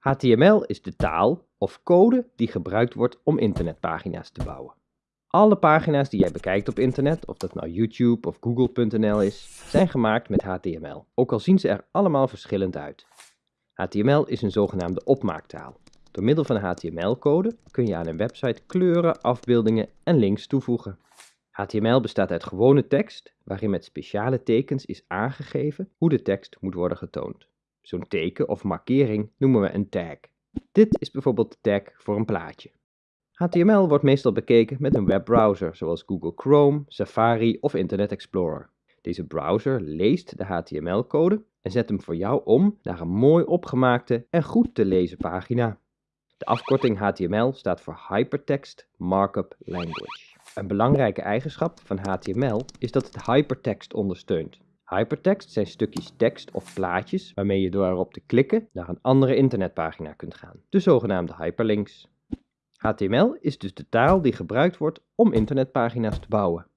HTML is de taal of code die gebruikt wordt om internetpagina's te bouwen. Alle pagina's die jij bekijkt op internet, of dat nou YouTube of Google.nl is, zijn gemaakt met HTML, ook al zien ze er allemaal verschillend uit. HTML is een zogenaamde opmaaktaal. Door middel van HTML-code kun je aan een website kleuren, afbeeldingen en links toevoegen. HTML bestaat uit gewone tekst, waarin met speciale tekens is aangegeven hoe de tekst moet worden getoond. Zo'n teken of markering noemen we een tag. Dit is bijvoorbeeld de tag voor een plaatje. HTML wordt meestal bekeken met een webbrowser zoals Google Chrome, Safari of Internet Explorer. Deze browser leest de HTML-code en zet hem voor jou om naar een mooi opgemaakte en goed te lezen pagina. De afkorting HTML staat voor Hypertext Markup Language. Een belangrijke eigenschap van HTML is dat het hypertext ondersteunt. Hypertext zijn stukjes tekst of plaatjes waarmee je door erop te klikken naar een andere internetpagina kunt gaan, de zogenaamde hyperlinks. HTML is dus de taal die gebruikt wordt om internetpagina's te bouwen.